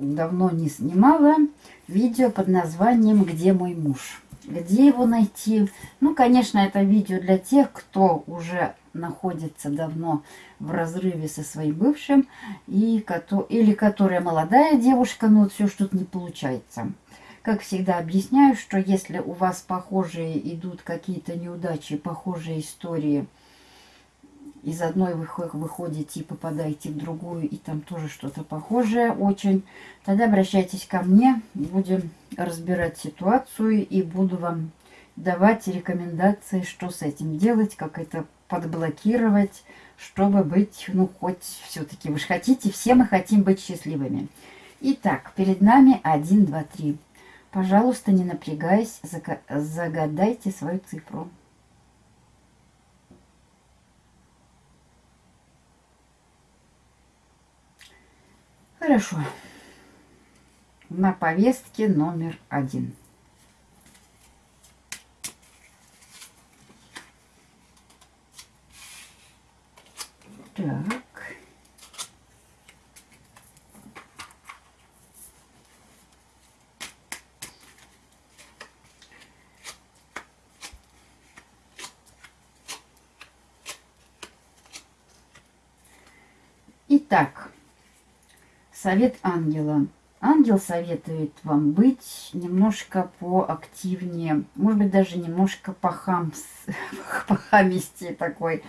давно не снимала, видео под названием «Где мой муж?». Где его найти? Ну, конечно, это видео для тех, кто уже находится давно в разрыве со своим бывшим, и, или которая молодая девушка, но вот все что-то не получается. Как всегда объясняю, что если у вас похожие идут какие-то неудачи, похожие истории, из одной вы выходите и попадаете в другую, и там тоже что-то похожее очень, тогда обращайтесь ко мне, будем разбирать ситуацию и буду вам давать рекомендации, что с этим делать, как это подблокировать, чтобы быть, ну, хоть все-таки вы же хотите, все мы хотим быть счастливыми. Итак, перед нами 1, 2, 3. Пожалуйста, не напрягаясь, загадайте свою цифру. Хорошо. На повестке номер один. Так. Итак, совет ангела. Ангел советует вам быть немножко поактивнее, может быть, даже немножко похамс, похамисти такой.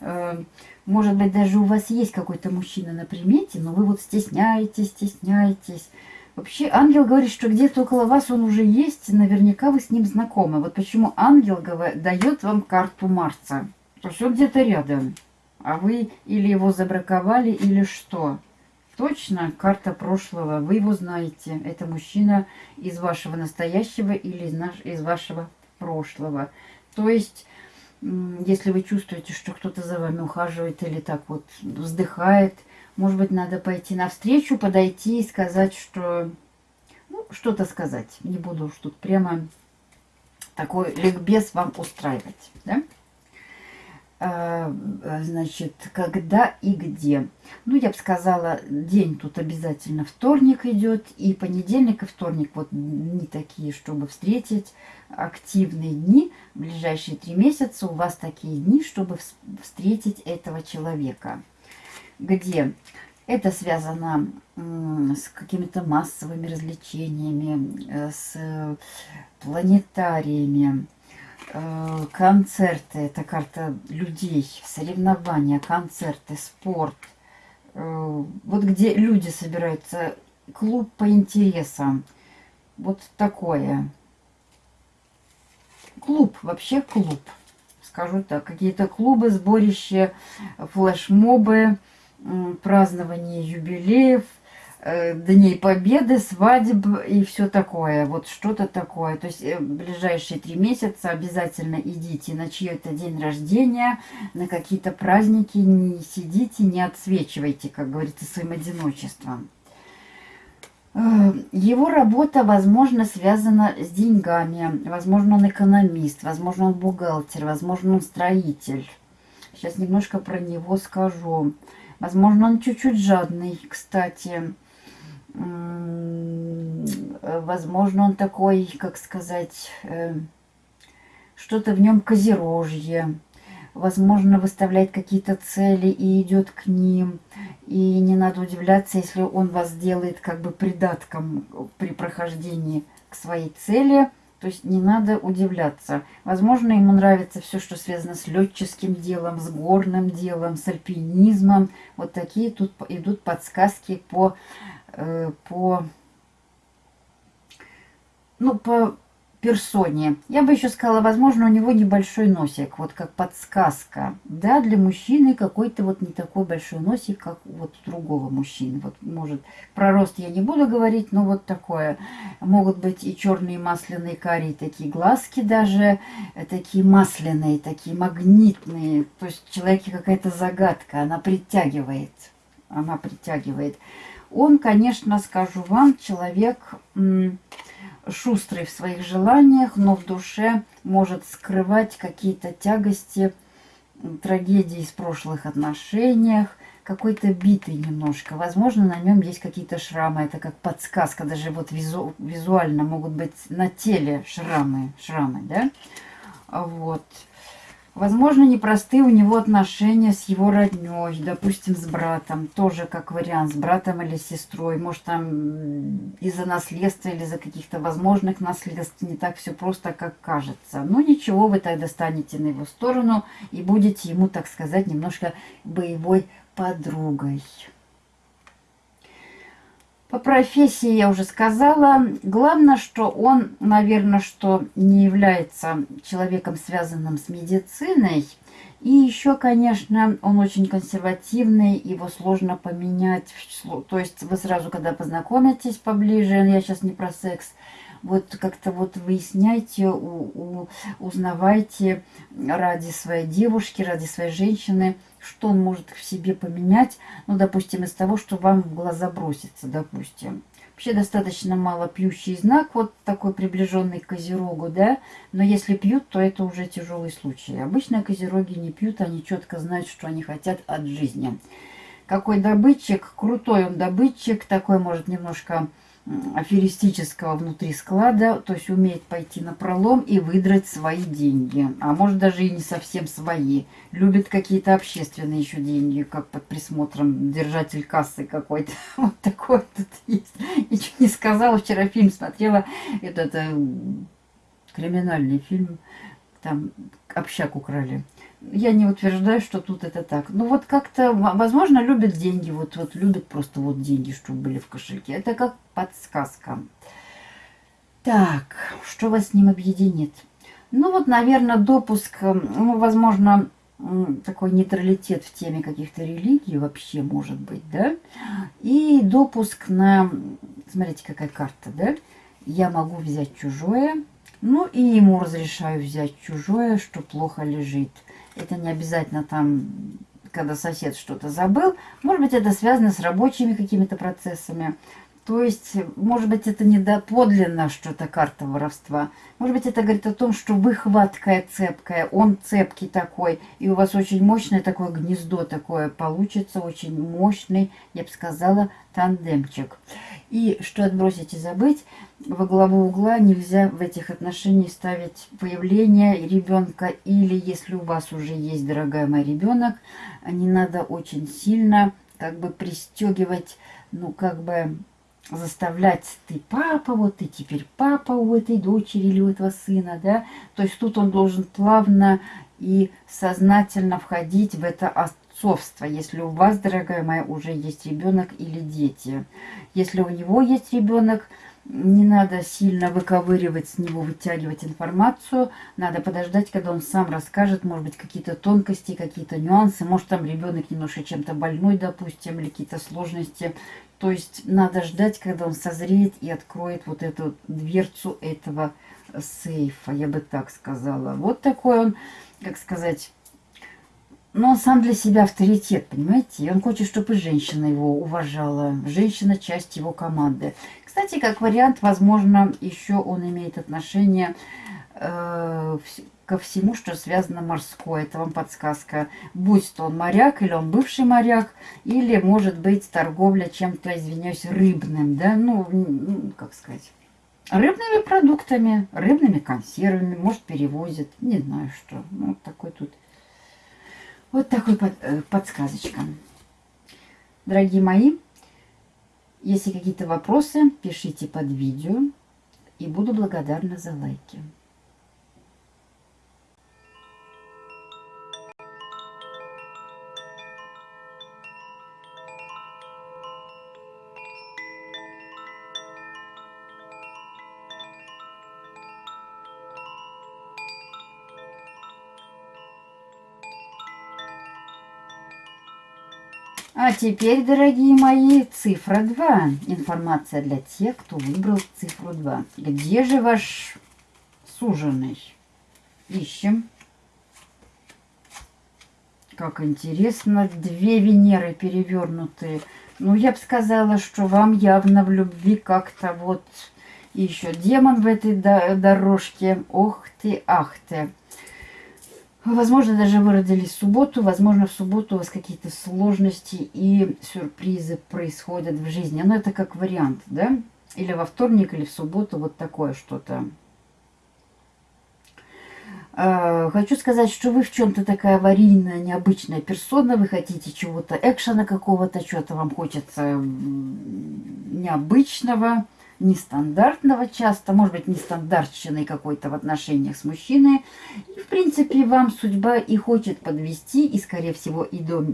Э, может быть, даже у вас есть какой-то мужчина на примете, но вы вот стесняетесь, стесняетесь. Вообще, ангел говорит, что где-то около вас он уже есть, наверняка вы с ним знакомы. Вот почему ангел дает вам карту Марса. То есть он где-то рядом а вы или его забраковали, или что. Точно карта прошлого, вы его знаете. Это мужчина из вашего настоящего или из, вашего прошлого. То есть, если вы чувствуете, что кто-то за вами ухаживает или так вот вздыхает, может быть, надо пойти навстречу, подойти и сказать, что... Ну, что-то сказать. Не буду уж тут прямо такой ликбез вам устраивать, да? А, значит, когда и где. Ну, я бы сказала, день тут обязательно вторник идет, и понедельник и вторник, вот не такие, чтобы встретить активные дни. В ближайшие три месяца у вас такие дни, чтобы встретить этого человека. Где? Это связано с какими-то массовыми развлечениями, э, с планетариями, Э, концерты, это карта людей, соревнования, концерты, спорт. Э, вот где люди собираются, клуб по интересам. Вот такое. Клуб, вообще клуб. Скажу так, какие-то клубы, сборища, флешмобы, празднование юбилеев – Э, Дней Победы, свадеб и все такое. Вот что-то такое. То есть э, ближайшие три месяца обязательно идите на чье-то день рождения, на какие-то праздники. Не сидите, не отсвечивайте, как говорится, своим одиночеством. Э, его работа, возможно, связана с деньгами. Возможно, он экономист, возможно, он бухгалтер, возможно, он строитель. Сейчас немножко про него скажу. Возможно, он чуть-чуть жадный, кстати. Возможно, он такой, как сказать, э, что-то в нем козерожье. Возможно, выставляет какие-то цели и идет к ним. И не надо удивляться, если он вас делает как бы придатком при прохождении к своей цели. То есть не надо удивляться. Возможно, ему нравится все, что связано с летческим делом, с горным делом, с альпинизмом. Вот такие тут идут подсказки по по, ну, по персоне. Я бы еще сказала, возможно, у него небольшой носик, вот как подсказка. Да, для мужчины какой-то вот не такой большой носик, как вот у другого мужчины. Вот, может, про рост я не буду говорить, но вот такое. Могут быть и черные масляные карие, такие глазки даже, э, такие масляные, такие магнитные. То есть человеке какая-то загадка, она притягивает. Она притягивает. Он, конечно, скажу вам, человек шустрый в своих желаниях, но в душе может скрывать какие-то тягости, трагедии из прошлых отношениях, какой-то битый немножко. Возможно, на нем есть какие-то шрамы. Это как подсказка. Даже вот визу, визуально могут быть на теле шрамы. Шрамы, да? Вот. Возможно, непростые у него отношения с его родней, допустим, с братом, тоже как вариант, с братом или сестрой. Может, там из-за наследства или из-за каких-то возможных наследств не так все просто, как кажется. Но ничего, вы тогда станете на его сторону и будете ему, так сказать, немножко боевой подругой. По профессии я уже сказала. Главное, что он, наверное, что не является человеком, связанным с медициной. И еще, конечно, он очень консервативный, его сложно поменять. То есть вы сразу, когда познакомитесь поближе, я сейчас не про секс, вот как-то вот выясняйте, у, у, узнавайте ради своей девушки, ради своей женщины, что он может в себе поменять, ну, допустим, из того, что вам в глаза бросится, допустим. Вообще достаточно мало пьющий знак, вот такой приближенный к козерогу, да, но если пьют, то это уже тяжелый случай. Обычно козероги не пьют, они четко знают, что они хотят от жизни. Какой добытчик, крутой он добытчик, такой может немножко аферистического внутри склада, то есть умеет пойти на пролом и выдрать свои деньги. А может даже и не совсем свои. Любит какие-то общественные еще деньги, как под присмотром держатель кассы какой-то. Вот такой тут есть. Ничего не сказала, вчера фильм смотрела, этот э, криминальный фильм, там общак украли я не утверждаю, что тут это так. Ну вот как-то, возможно, любят деньги, вот, вот любят просто вот деньги, чтобы были в кошельке. Это как подсказка. Так, что вас с ним объединит? Ну вот, наверное, допуск, ну, возможно, такой нейтралитет в теме каких-то религий вообще может быть, да? И допуск на, смотрите, какая карта, да? Я могу взять чужое, ну и ему разрешаю взять чужое, что плохо лежит. Это не обязательно там, когда сосед что-то забыл. Может быть, это связано с рабочими какими-то процессами. То есть, может быть, это не подлинно что-то карта воровства. Может быть, это говорит о том, что вы хваткая, цепкая, он цепкий такой, и у вас очень мощное такое гнездо такое получится, очень мощный, я бы сказала, тандемчик. И что отбросить и забыть, во главу угла нельзя в этих отношениях ставить появление ребенка, или если у вас уже есть, дорогая моя, ребенок, не надо очень сильно как бы пристегивать, ну, как бы заставлять ты папа, вот ты теперь папа у этой дочери или у этого сына, да, то есть тут он должен плавно и сознательно входить в это отцовство, если у вас, дорогая моя, уже есть ребенок или дети. Если у него есть ребенок, не надо сильно выковыривать с него, вытягивать информацию. Надо подождать, когда он сам расскажет, может быть, какие-то тонкости, какие-то нюансы. Может, там ребенок немножко чем-то больной, допустим, или какие-то сложности. То есть надо ждать, когда он созреет и откроет вот эту дверцу этого сейфа, я бы так сказала. Вот такой он, как сказать, но он сам для себя авторитет, понимаете? И он хочет, чтобы женщина его уважала. Женщина – часть его команды. Кстати, как вариант, возможно, еще он имеет отношение э, ко всему, что связано морское. Это вам подсказка. Будь то он моряк, или он бывший моряк, или, может быть, торговля чем-то, извиняюсь, рыбным, да, ну, как сказать, рыбными продуктами, рыбными консервами, может, перевозит, не знаю что. Ну, вот такой тут вот такой под, э, подсказочка. Дорогие мои, если какие-то вопросы, пишите под видео. И буду благодарна за лайки. А теперь, дорогие мои, цифра 2. Информация для тех, кто выбрал цифру 2. Где же ваш суженый? Ищем. Как интересно, две Венеры перевернутые. Ну, я бы сказала, что вам явно в любви как-то вот еще демон в этой дорожке. Ох ты, ах ты. Возможно, даже вы родились в субботу, возможно, в субботу у вас какие-то сложности и сюрпризы происходят в жизни. Но это как вариант, да? Или во вторник, или в субботу, вот такое что-то. А, хочу сказать, что вы в чем-то такая аварийная, необычная персона, вы хотите чего-то экшена какого-то, что-то вам хочется необычного нестандартного часто, может быть, нестандартщиной какой-то в отношениях с мужчиной. И, в принципе, вам судьба и хочет подвести, и, скорее всего, и до,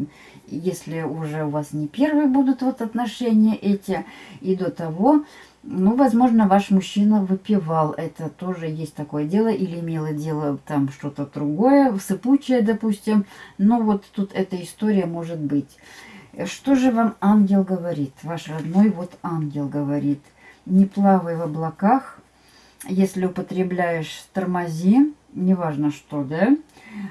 если уже у вас не первые будут вот отношения эти, и до того, ну, возможно, ваш мужчина выпивал. Это тоже есть такое дело. Или имело дело там что-то другое, сыпучее, допустим. Но вот тут эта история может быть. Что же вам ангел говорит? Ваш родной вот ангел говорит – не плавай в облаках. Если употребляешь, тормози, неважно что, да?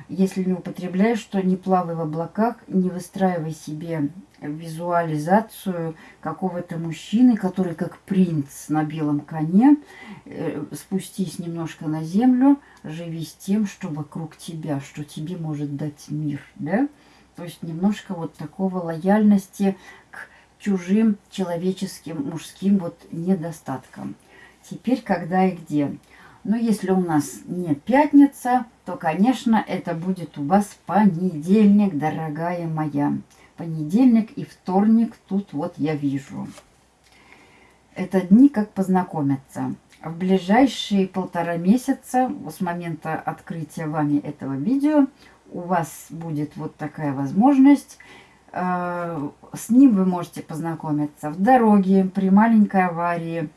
Если не употребляешь, то не плавай в облаках, не выстраивай себе визуализацию какого-то мужчины, который как принц на белом коне, э, спустись немножко на землю, живи с тем, что вокруг тебя, что тебе может дать мир, да? То есть немножко вот такого лояльности чужим человеческим мужским вот недостаткам. Теперь когда и где. Но если у нас не пятница, то, конечно, это будет у вас понедельник, дорогая моя. Понедельник и вторник тут вот я вижу. Это дни, как познакомиться. В ближайшие полтора месяца, с момента открытия вами этого видео, у вас будет вот такая возможность с ним вы можете познакомиться в дороге, при маленькой аварии,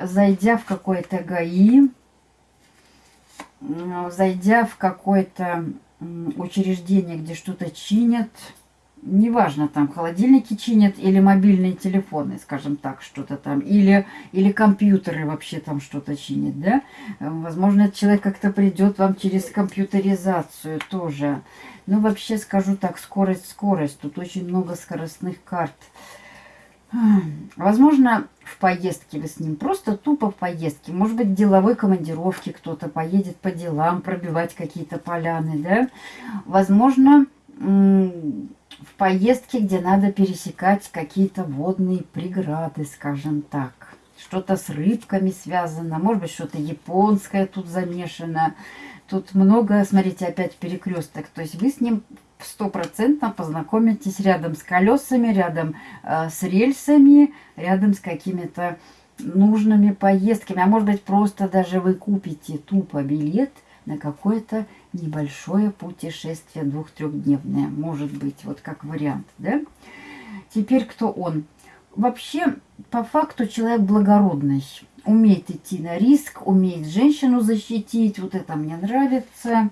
зайдя в какой-то ГАИ, зайдя в какое-то учреждение, где что-то чинят, неважно, там холодильники чинят или мобильные телефоны, скажем так, что-то там, или, или компьютеры вообще там что-то чинят, да? Возможно, этот человек как-то придет вам через компьютеризацию тоже. Ну, вообще скажу так, скорость, скорость. Тут очень много скоростных карт. Возможно, в поездке вы с ним, просто тупо в поездке. Может быть, в деловой командировке кто-то поедет по делам, пробивать какие-то поляны, да. Возможно, в поездке, где надо пересекать какие-то водные преграды, скажем так. Что-то с рыбками связано, может быть, что-то японское тут замешано. Тут много, смотрите, опять перекресток. То есть вы с ним стопроцентно познакомитесь рядом с колесами, рядом э, с рельсами, рядом с какими-то нужными поездками. А может быть, просто даже вы купите тупо билет на какое-то небольшое путешествие двух-трехдневное. Может быть, вот как вариант, да? Теперь кто он? Вообще, по факту человек благородный умеет идти на риск, умеет женщину защитить. Вот это мне нравится.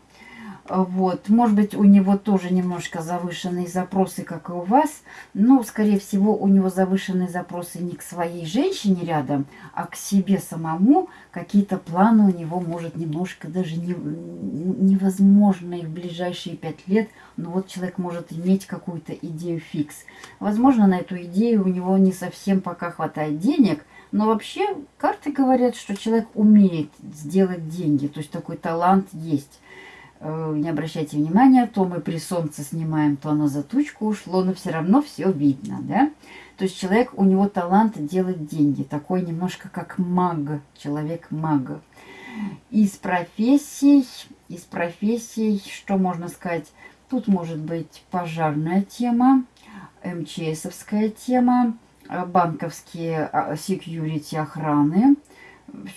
Вот. Может быть, у него тоже немножко завышенные запросы, как и у вас. Но, скорее всего, у него завышенные запросы не к своей женщине рядом, а к себе самому. Какие-то планы у него, может, немножко даже не, невозможные в ближайшие пять лет. Но вот человек может иметь какую-то идею фикс. Возможно, на эту идею у него не совсем пока хватает денег, но вообще карты говорят, что человек умеет сделать деньги, то есть такой талант есть. Э, не обращайте внимания, то мы при солнце снимаем, то оно за тучку ушло, но все равно все видно, да? То есть человек, у него талант делать деньги, такой немножко как маг, человек-маг. Из профессий, из профессий, что можно сказать, тут может быть пожарная тема, МЧСовская тема, банковские секьюрити охраны,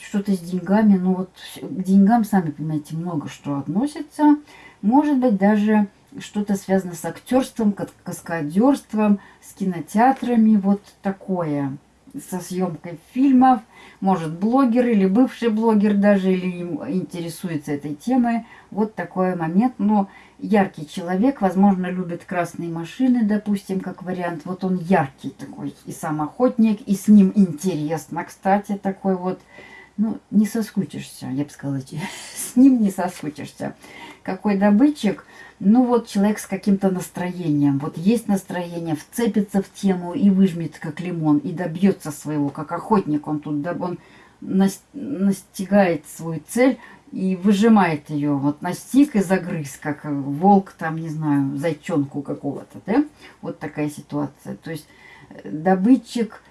что-то с деньгами, ну вот к деньгам, сами понимаете, много что относится. Может быть, даже что-то связано с актерством, каскадерством, с кинотеатрами, вот такое, со съемкой фильмов. может блогер или бывший блогер даже, или интересуется этой темой. Вот такой момент. Но яркий человек, возможно, любит красные машины, допустим, как вариант. Вот он яркий такой, и сам охотник, и с ним интересно, кстати, такой вот. Ну, не соскучишься, я бы сказала, с ним не соскучишься. Какой добытчик, ну вот человек с каким-то настроением. Вот есть настроение, вцепится в тему и выжмет, как лимон, и добьется своего, как охотник. Он тут, он настигает свою цель и выжимает ее. Вот настиг и загрыз, как волк, там, не знаю, зайчонку какого-то, да? Вот такая ситуация. То есть э, добытчик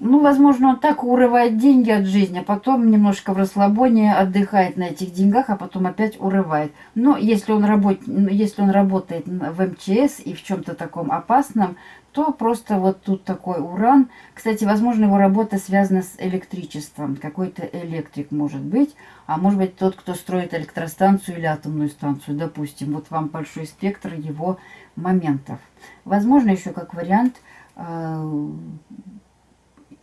ну, возможно, он так урывает деньги от жизни, а потом немножко в расслабоне отдыхает на этих деньгах, а потом опять урывает. Но если он, работ... если он работает в МЧС и в чем-то таком опасном, то просто вот тут такой уран. Кстати, возможно, его работа связана с электричеством. Какой-то электрик может быть. А может быть, тот, кто строит электростанцию или атомную станцию, допустим. Вот вам большой спектр его моментов. Возможно, еще как вариант э,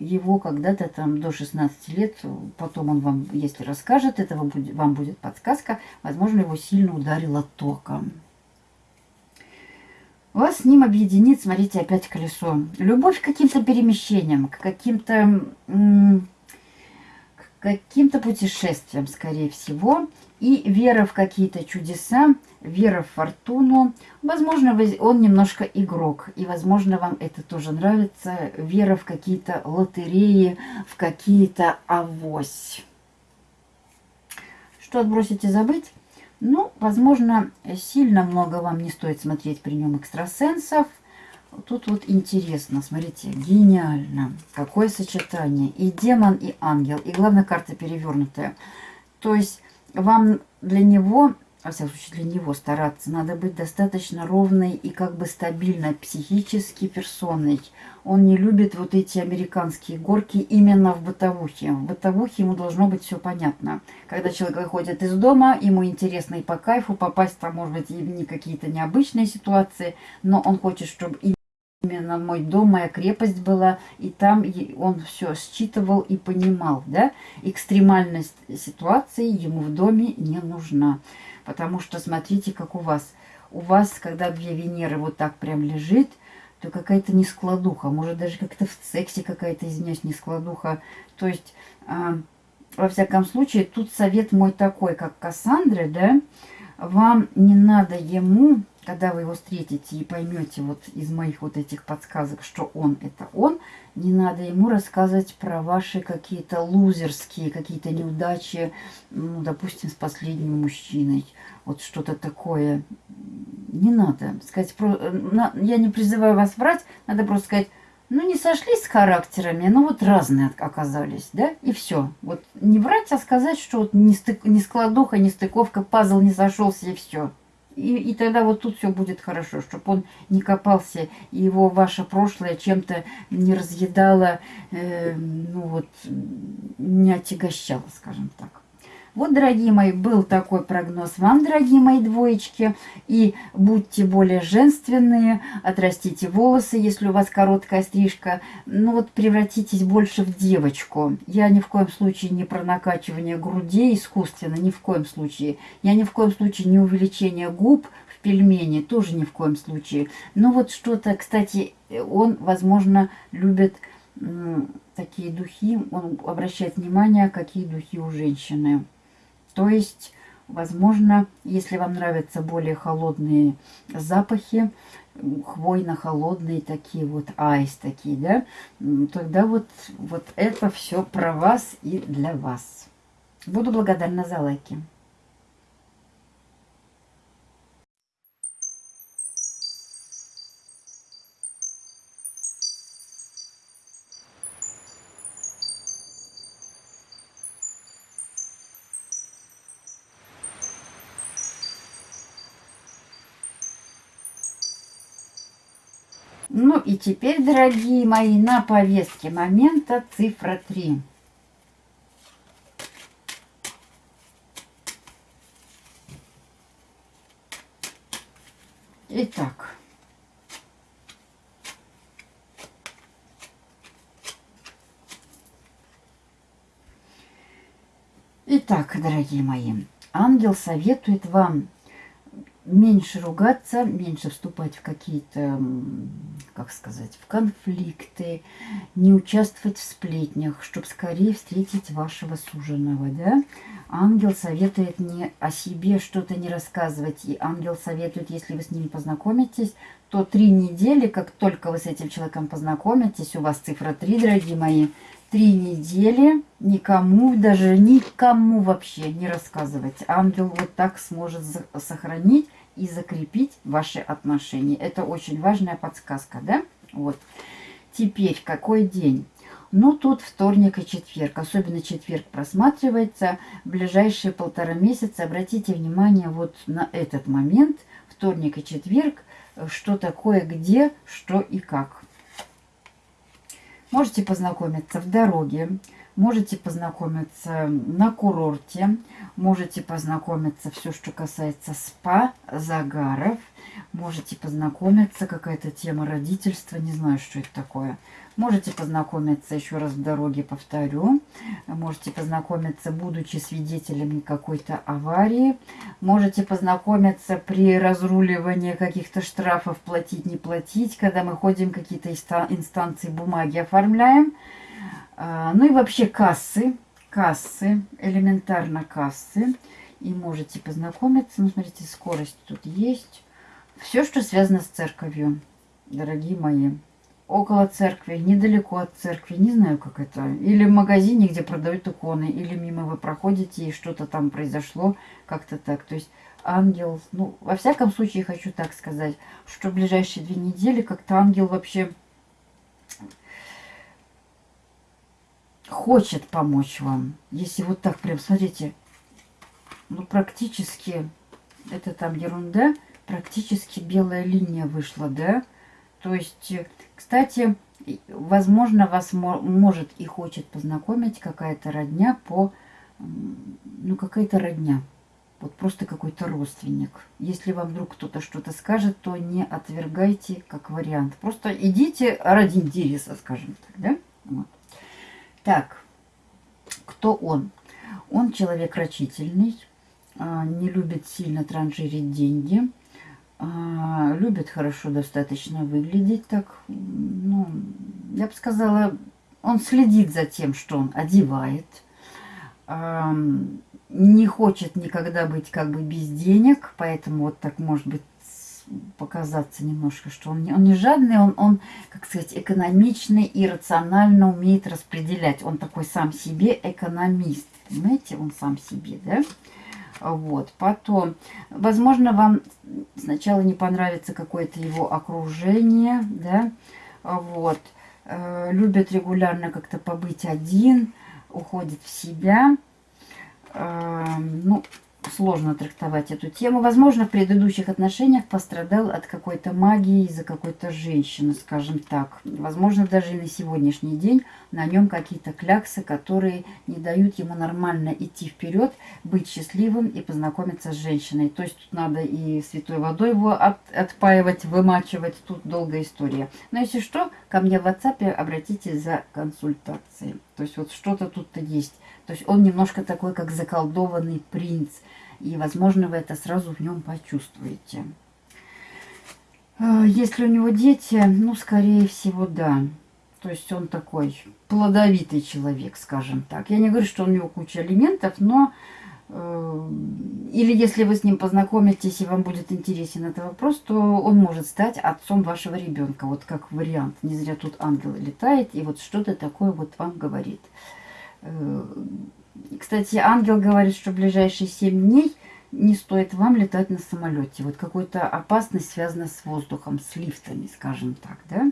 его когда-то там до 16 лет, потом он вам, если расскажет, этого будет, вам будет подсказка, возможно, его сильно ударило током. Вас с ним объединит, смотрите, опять колесо. Любовь к каким-то перемещениям, к каким-то каким-то путешествиям, скорее всего. И вера в какие-то чудеса, вера в фортуну. Возможно, он немножко игрок, и, возможно, вам это тоже нравится. Вера в какие-то лотереи, в какие-то авось. Что отбросить и забыть? Ну, возможно, сильно много вам не стоит смотреть при нем экстрасенсов. Тут вот интересно, смотрите, гениально. Какое сочетание. И демон, и ангел. И главная карта перевернутая. То есть вам для него, во всяком случае для него стараться, надо быть достаточно ровной и как бы стабильной психически персоной. Он не любит вот эти американские горки именно в бытовухе. В бытовухе ему должно быть все понятно. Когда человек выходит из дома, ему интересно и по кайфу попасть, там может быть и не какие-то необычные ситуации, но он хочет, чтобы именно мой дом, моя крепость была, и там он все считывал и понимал, да, экстремальность ситуации ему в доме не нужна, потому что смотрите, как у вас, у вас, когда две Венеры вот так прям лежит, то какая-то нескладуха, может даже как-то в сексе какая-то, извиняюсь, нескладуха, то есть, э, во всяком случае, тут совет мой такой, как Кассандры, да, вам не надо ему когда вы его встретите и поймете вот из моих вот этих подсказок, что он это он, не надо ему рассказывать про ваши какие-то лузерские, какие-то неудачи, ну, допустим, с последним мужчиной. Вот что-то такое. Не надо. Сказать, про... Я не призываю вас врать, надо просто сказать, ну, не сошлись с характерами, но вот разные оказались, да, и все. Вот не врать, а сказать, что вот не, стык, не складуха, не стыковка, пазл не сошелся, и все. И, и тогда вот тут все будет хорошо, чтобы он не копался, и его ваше прошлое чем-то не разъедало, э, ну вот, не отягощало, скажем так. Вот, дорогие мои, был такой прогноз вам, дорогие мои двоечки. И будьте более женственные, отрастите волосы, если у вас короткая стрижка. Ну вот превратитесь больше в девочку. Я ни в коем случае не про накачивание грудей искусственно, ни в коем случае. Я ни в коем случае не увеличение губ в пельмени, тоже ни в коем случае. Но вот что-то, кстати, он, возможно, любит такие духи, он обращает внимание, какие духи у женщины. То есть, возможно, если вам нравятся более холодные запахи, хвойно-холодные такие вот, айс такие, да, тогда вот, вот это все про вас и для вас. Буду благодарна за лайки. Теперь, дорогие мои, на повестке момента цифра 3. Итак. Итак, дорогие мои, ангел советует вам меньше ругаться, меньше вступать в какие-то, как сказать, в конфликты, не участвовать в сплетнях, чтобы скорее встретить вашего суженого, да? Ангел советует не о себе что-то не рассказывать, и ангел советует, если вы с ним познакомитесь, то три недели, как только вы с этим человеком познакомитесь, у вас цифра 3, дорогие мои, три недели никому, даже никому вообще не рассказывать. Ангел вот так сможет сохранить и закрепить ваши отношения. Это очень важная подсказка, да? Вот. Теперь, какой день? Ну, тут вторник и четверг. Особенно четверг просматривается. В ближайшие полтора месяца обратите внимание вот на этот момент. Вторник и четверг. Что такое, где, что и как. Можете познакомиться в дороге, можете познакомиться на курорте, можете познакомиться все, что касается спа, загаров, можете познакомиться, какая-то тема родительства, не знаю, что это такое – Можете познакомиться, еще раз в дороге повторю, можете познакомиться, будучи свидетелями какой-то аварии, можете познакомиться при разруливании каких-то штрафов, платить, не платить, когда мы ходим, какие-то инстанции бумаги оформляем. А, ну и вообще кассы, кассы, элементарно кассы. И можете познакомиться, ну смотрите, скорость тут есть. Все, что связано с церковью, дорогие мои около церкви, недалеко от церкви, не знаю, как это. Или в магазине, где продают иконы, или мимо вы проходите, и что-то там произошло, как-то так. То есть ангел, ну, во всяком случае, хочу так сказать, что в ближайшие две недели как-то ангел вообще хочет помочь вам. Если вот так прям, смотрите, ну, практически, это там ерунда, практически белая линия вышла, да? То есть кстати, возможно, вас может и хочет познакомить какая-то родня по... Ну, какая-то родня. Вот просто какой-то родственник. Если вам вдруг кто-то что-то скажет, то не отвергайте как вариант. Просто идите ради интереса, скажем так, да? Вот. Так, кто он? Он человек рачительный, а, не любит сильно транжирить деньги, а, любит хорошо достаточно выглядеть так. Ну, я бы сказала, он следит за тем, что он одевает. А, не хочет никогда быть как бы без денег, поэтому вот так может быть показаться немножко, что он не, он не жадный, он, он, как сказать, экономичный и рационально умеет распределять. Он такой сам себе экономист, понимаете, он сам себе, да? Вот. Потом, возможно, вам сначала не понравится какое-то его окружение, да, вот. Э, любит регулярно как-то побыть один, уходит в себя. Э, ну, сложно трактовать эту тему. Возможно, в предыдущих отношениях пострадал от какой-то магии из-за какой-то женщины, скажем так. Возможно, даже и на сегодняшний день на нем какие-то кляксы, которые не дают ему нормально идти вперед, быть счастливым и познакомиться с женщиной. То есть тут надо и святой водой его от, отпаивать, вымачивать. Тут долгая история. Но если что, ко мне в WhatsApp обратитесь за консультацией. То есть вот что-то тут-то есть. То есть он немножко такой, как заколдованный принц. И, возможно, вы это сразу в нем почувствуете. А, если у него дети, ну, скорее всего, да. То есть он такой плодовитый человек, скажем так. Я не говорю, что у него куча алиментов, но... Э, или если вы с ним познакомитесь и вам будет интересен этот вопрос, то он может стать отцом вашего ребенка. Вот как вариант. Не зря тут ангел летает и вот что-то такое вот вам говорит. Э, кстати, ангел говорит, что в ближайшие 7 дней не стоит вам летать на самолете. Вот какая-то опасность связана с воздухом, с лифтами, скажем так, да?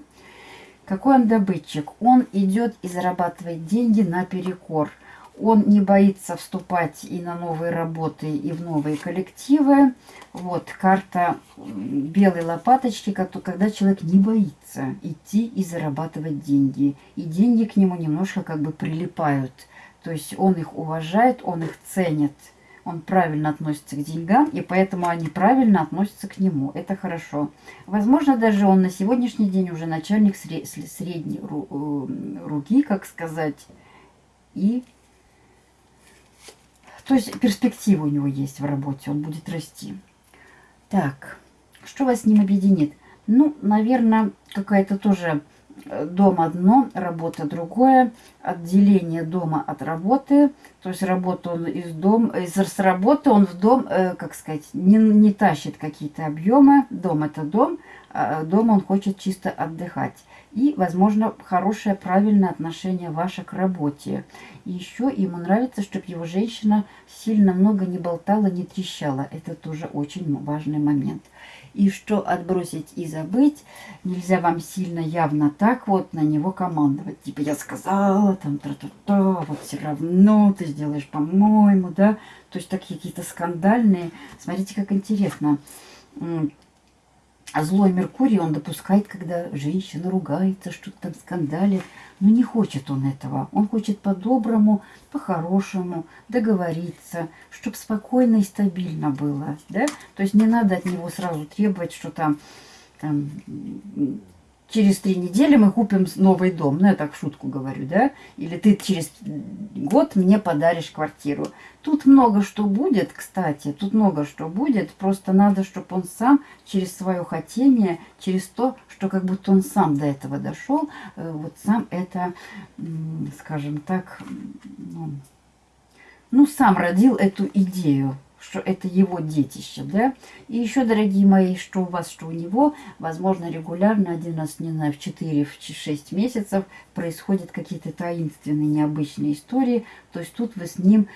Какой он добытчик? Он идет и зарабатывает деньги наперекор. Он не боится вступать и на новые работы, и в новые коллективы. Вот карта белой лопаточки, когда человек не боится идти и зарабатывать деньги. И деньги к нему немножко как бы прилипают – то есть он их уважает, он их ценит, он правильно относится к деньгам, и поэтому они правильно относятся к нему. Это хорошо. Возможно, даже он на сегодняшний день уже начальник средней э, руки, как сказать, и То есть перспектива у него есть в работе, он будет расти. Так, что вас с ним объединит? Ну, наверное, какая-то тоже э, дом одно, работа другое, отделение дома от работы, то есть работу он из дома, из с работы он в дом, э, как сказать, не, не тащит какие-то объемы, дом это дом, дома он хочет чисто отдыхать. И, возможно, хорошее, правильное отношение ваше к работе. И еще ему нравится, чтобы его женщина сильно много не болтала, не трещала. Это тоже очень важный момент. И что отбросить и забыть, нельзя вам сильно явно так вот на него командовать. Типа я сказала, там, тра-та-та, вот все равно ты сделаешь по-моему, да. То есть такие какие-то скандальные. Смотрите, как интересно а злой Меркурий он допускает, когда женщина ругается, что-то там скандалит. Но не хочет он этого. Он хочет по-доброму, по-хорошему договориться, чтобы спокойно и стабильно было. Да? То есть не надо от него сразу требовать, что там, там через три недели мы купим новый дом. Ну, я так в шутку говорю, да? Или ты через год мне подаришь квартиру. Тут много что будет, кстати, тут много что будет. Просто надо, чтобы он сам через свое хотение, через то, что как будто он сам до этого дошел, э, вот сам это, скажем так, ну, ну сам родил эту идею что это его детище, да. И еще, дорогие мои, что у вас, что у него, возможно, регулярно, один раз, не знаю, в 4-6 месяцев происходят какие-то таинственные, необычные истории. То есть тут вы с ним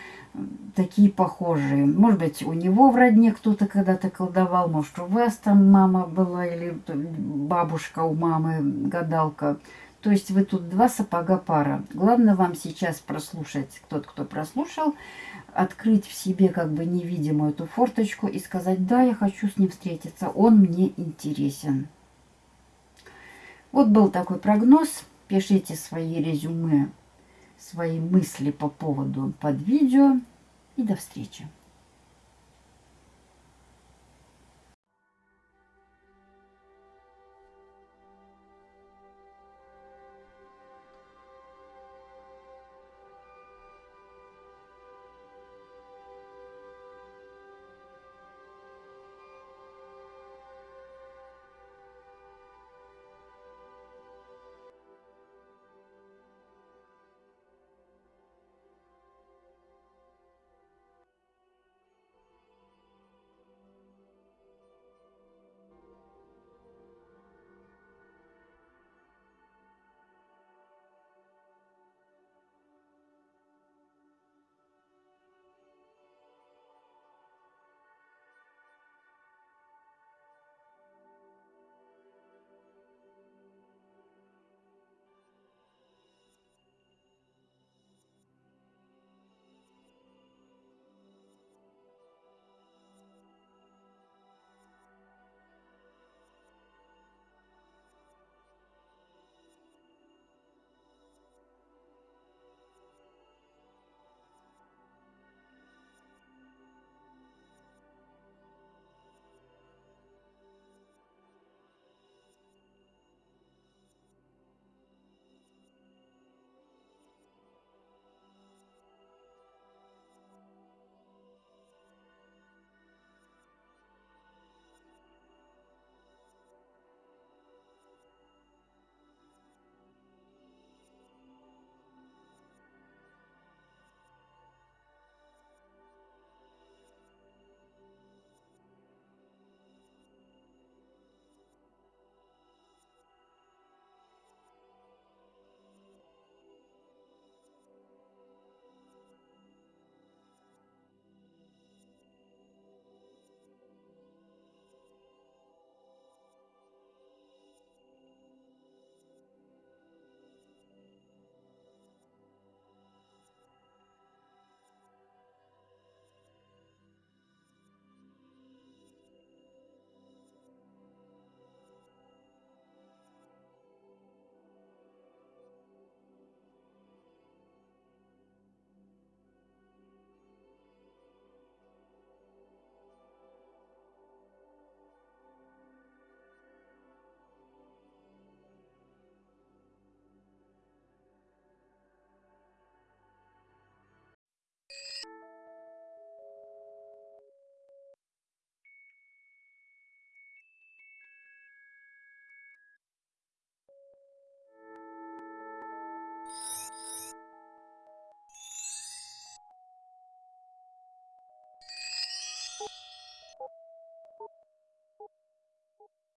такие похожие. Может быть, у него в родне кто-то когда-то колдовал, может, у вас там мама была или бабушка у мамы, гадалка. То есть вы тут два сапога пара. Главное вам сейчас прослушать, тот, кто прослушал, открыть в себе как бы невидимую эту форточку и сказать, да, я хочу с ним встретиться, он мне интересен. Вот был такой прогноз. Пишите свои резюме, свои мысли по поводу под видео. И до встречи.